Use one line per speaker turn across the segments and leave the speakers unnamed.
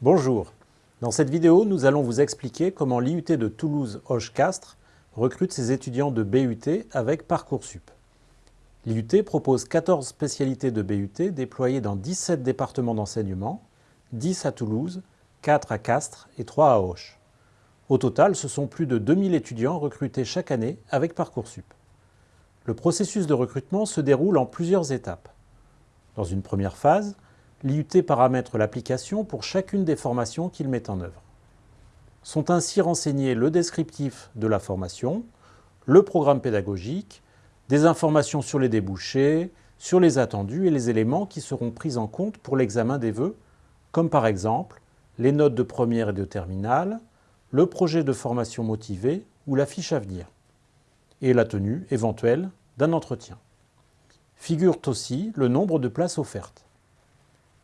Bonjour. Dans cette vidéo, nous allons vous expliquer comment l'IUT de Toulouse-Hoche-Castres recrute ses étudiants de BUT avec Parcoursup. L'IUT propose 14 spécialités de BUT déployées dans 17 départements d'enseignement, 10 à Toulouse, 4 à Castres et 3 à Hoche. Au total, ce sont plus de 2000 étudiants recrutés chaque année avec Parcoursup. Le processus de recrutement se déroule en plusieurs étapes. Dans une première phase, l'IUT paramètre l'application pour chacune des formations qu'il met en œuvre. Sont ainsi renseignés le descriptif de la formation, le programme pédagogique, des informations sur les débouchés, sur les attendus et les éléments qui seront pris en compte pour l'examen des vœux, comme par exemple les notes de première et de terminale, le projet de formation motivé ou la fiche à venir, et la tenue éventuelle d'un entretien. Figurent aussi le nombre de places offertes.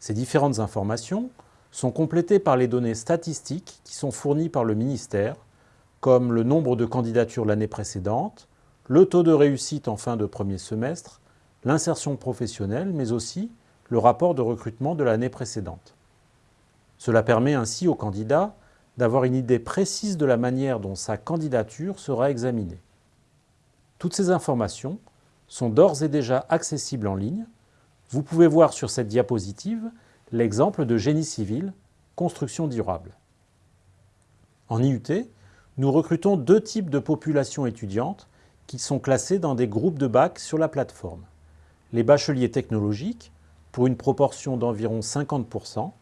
Ces différentes informations sont complétées par les données statistiques qui sont fournies par le ministère, comme le nombre de candidatures l'année précédente, le taux de réussite en fin de premier semestre, l'insertion professionnelle, mais aussi le rapport de recrutement de l'année précédente. Cela permet ainsi au candidat d'avoir une idée précise de la manière dont sa candidature sera examinée. Toutes ces informations sont d'ores et déjà accessibles en ligne vous pouvez voir sur cette diapositive l'exemple de génie civil, construction durable. En IUT, nous recrutons deux types de populations étudiantes qui sont classées dans des groupes de bac sur la plateforme. Les bacheliers technologiques, pour une proportion d'environ 50%,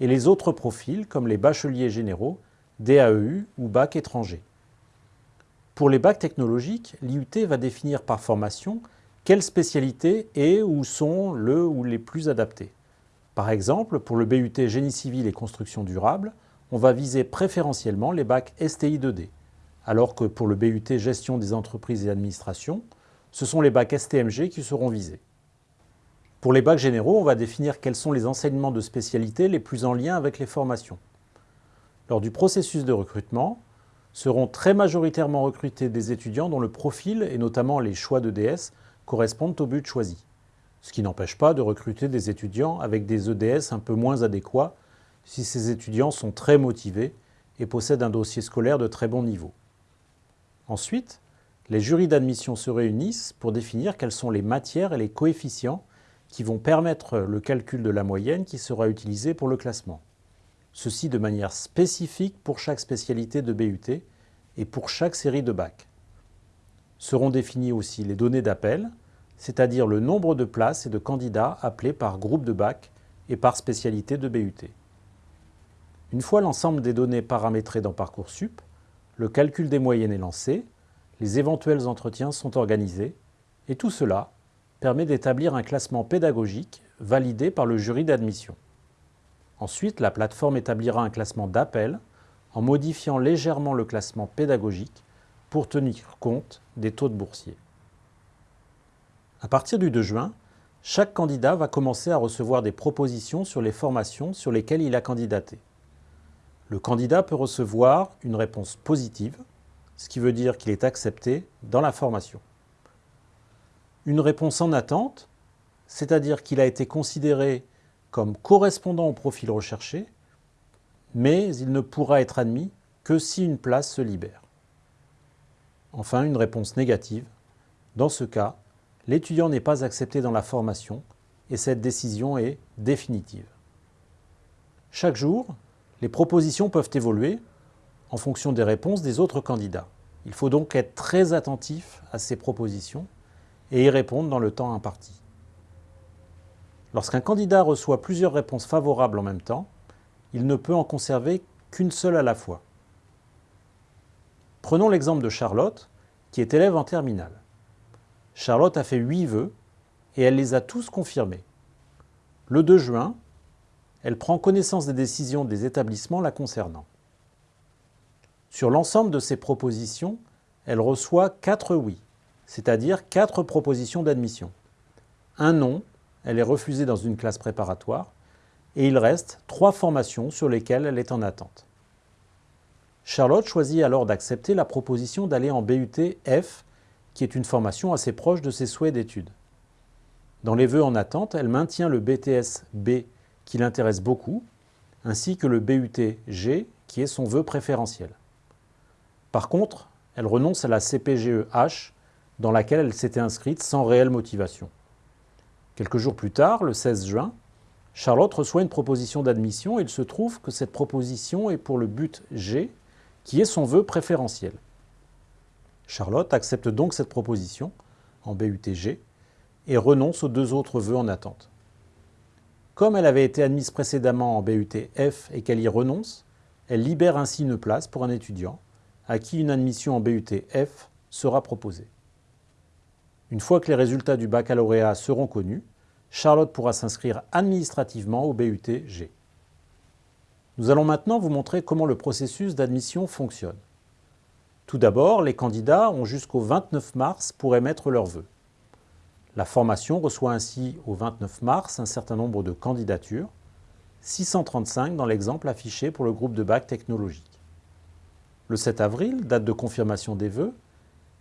et les autres profils comme les bacheliers généraux, DAEU ou bac étranger. Pour les bacs technologiques, l'IUT va définir par formation quelle spécialité est ou sont le ou les plus adaptés Par exemple, pour le BUT Génie civil et construction durable, on va viser préférentiellement les bacs STI 2D, alors que pour le BUT Gestion des entreprises et administration, ce sont les bacs STMG qui seront visés. Pour les bacs généraux, on va définir quels sont les enseignements de spécialité les plus en lien avec les formations. Lors du processus de recrutement, seront très majoritairement recrutés des étudiants dont le profil, et notamment les choix de DS, correspondent au but choisi. Ce qui n'empêche pas de recruter des étudiants avec des EDS un peu moins adéquats si ces étudiants sont très motivés et possèdent un dossier scolaire de très bon niveau. Ensuite, les jurys d'admission se réunissent pour définir quelles sont les matières et les coefficients qui vont permettre le calcul de la moyenne qui sera utilisée pour le classement. Ceci de manière spécifique pour chaque spécialité de BUT et pour chaque série de bac. Seront définies aussi les données d'appel, c'est-à-dire le nombre de places et de candidats appelés par groupe de bac et par spécialité de BUT. Une fois l'ensemble des données paramétrées dans Parcoursup, le calcul des moyennes est lancé, les éventuels entretiens sont organisés, et tout cela permet d'établir un classement pédagogique validé par le jury d'admission. Ensuite, la plateforme établira un classement d'appel en modifiant légèrement le classement pédagogique pour tenir compte des taux de boursiers. À partir du 2 juin, chaque candidat va commencer à recevoir des propositions sur les formations sur lesquelles il a candidaté. Le candidat peut recevoir une réponse positive, ce qui veut dire qu'il est accepté dans la formation. Une réponse en attente, c'est-à-dire qu'il a été considéré comme correspondant au profil recherché, mais il ne pourra être admis que si une place se libère. Enfin, une réponse négative. Dans ce cas, l'étudiant n'est pas accepté dans la formation et cette décision est définitive. Chaque jour, les propositions peuvent évoluer en fonction des réponses des autres candidats. Il faut donc être très attentif à ces propositions et y répondre dans le temps imparti. Lorsqu'un candidat reçoit plusieurs réponses favorables en même temps, il ne peut en conserver qu'une seule à la fois. Prenons l'exemple de Charlotte, qui est élève en terminale. Charlotte a fait huit vœux et elle les a tous confirmés. Le 2 juin, elle prend connaissance des décisions des établissements la concernant. Sur l'ensemble de ces propositions, elle reçoit quatre oui, c'est-à-dire quatre propositions d'admission. Un non, elle est refusée dans une classe préparatoire, et il reste trois formations sur lesquelles elle est en attente. Charlotte choisit alors d'accepter la proposition d'aller en BUT F, qui est une formation assez proche de ses souhaits d'études. Dans les vœux en attente, elle maintient le BTS B qui l'intéresse beaucoup, ainsi que le BUT G, qui est son vœu préférentiel. Par contre, elle renonce à la CPGE H, dans laquelle elle s'était inscrite sans réelle motivation. Quelques jours plus tard, le 16 juin, Charlotte reçoit une proposition d'admission et il se trouve que cette proposition est pour le but G, qui est son vœu préférentiel. Charlotte accepte donc cette proposition en BUTG et renonce aux deux autres vœux en attente. Comme elle avait été admise précédemment en BUT-F et qu'elle y renonce, elle libère ainsi une place pour un étudiant à qui une admission en BUT-F sera proposée. Une fois que les résultats du baccalauréat seront connus, Charlotte pourra s'inscrire administrativement au BUT-G. Nous allons maintenant vous montrer comment le processus d'admission fonctionne. Tout d'abord, les candidats ont jusqu'au 29 mars pour émettre leurs vœux. La formation reçoit ainsi au 29 mars un certain nombre de candidatures, 635 dans l'exemple affiché pour le groupe de bac technologique. Le 7 avril, date de confirmation des vœux,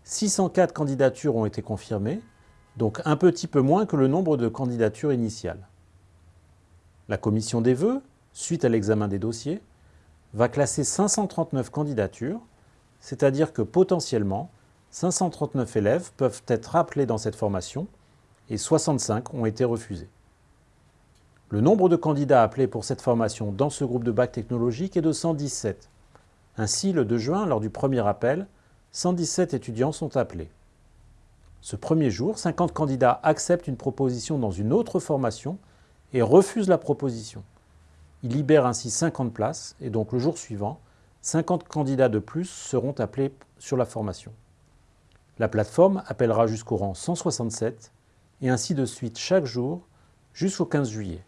604 candidatures ont été confirmées, donc un petit peu moins que le nombre de candidatures initiales. La commission des vœux, suite à l'examen des dossiers, va classer 539 candidatures, c'est-à-dire que potentiellement, 539 élèves peuvent être appelés dans cette formation et 65 ont été refusés. Le nombre de candidats appelés pour cette formation dans ce groupe de bac technologique est de 117. Ainsi, le 2 juin, lors du premier appel, 117 étudiants sont appelés. Ce premier jour, 50 candidats acceptent une proposition dans une autre formation et refusent la proposition. Ils libèrent ainsi 50 places et donc le jour suivant, 50 candidats de plus seront appelés sur la formation. La plateforme appellera jusqu'au rang 167 et ainsi de suite chaque jour jusqu'au 15 juillet.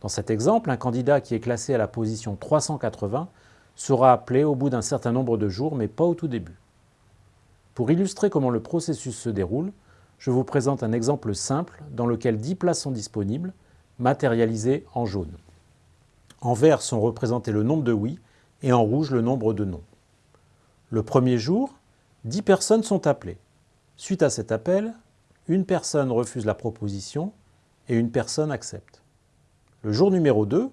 Dans cet exemple, un candidat qui est classé à la position 380 sera appelé au bout d'un certain nombre de jours, mais pas au tout début. Pour illustrer comment le processus se déroule, je vous présente un exemple simple dans lequel 10 places sont disponibles, matérialisées en jaune. En vert sont représentés le nombre de oui et en rouge le nombre de non. Le premier jour, 10 personnes sont appelées. Suite à cet appel, une personne refuse la proposition et une personne accepte. Le jour numéro 2,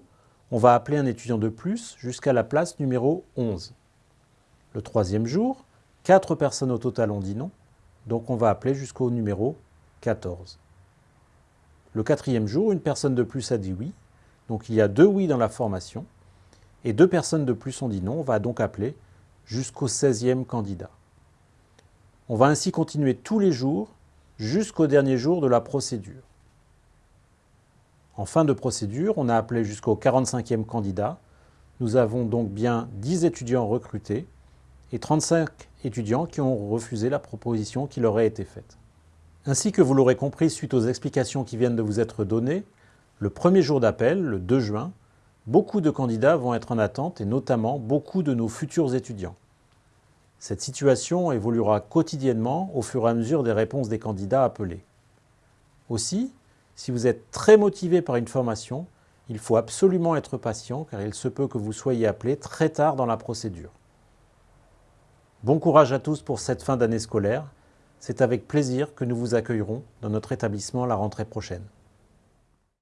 on va appeler un étudiant de plus jusqu'à la place numéro 11. Le troisième jour, quatre personnes au total ont dit non, donc on va appeler jusqu'au numéro 14. Le quatrième jour, une personne de plus a dit oui, donc il y a deux oui dans la formation, et deux personnes de plus ont dit non, on va donc appeler jusqu'au 16e candidat. On va ainsi continuer tous les jours jusqu'au dernier jour de la procédure. En fin de procédure, on a appelé jusqu'au 45e candidat. Nous avons donc bien 10 étudiants recrutés et 35 étudiants qui ont refusé la proposition qui leur a été faite. Ainsi que vous l'aurez compris suite aux explications qui viennent de vous être données, le premier jour d'appel, le 2 juin, beaucoup de candidats vont être en attente et notamment beaucoup de nos futurs étudiants. Cette situation évoluera quotidiennement au fur et à mesure des réponses des candidats appelés. Aussi, si vous êtes très motivé par une formation, il faut absolument être patient car il se peut que vous soyez appelé très tard dans la procédure. Bon courage à tous pour cette fin d'année scolaire. C'est avec plaisir que nous vous accueillerons dans notre établissement la rentrée prochaine.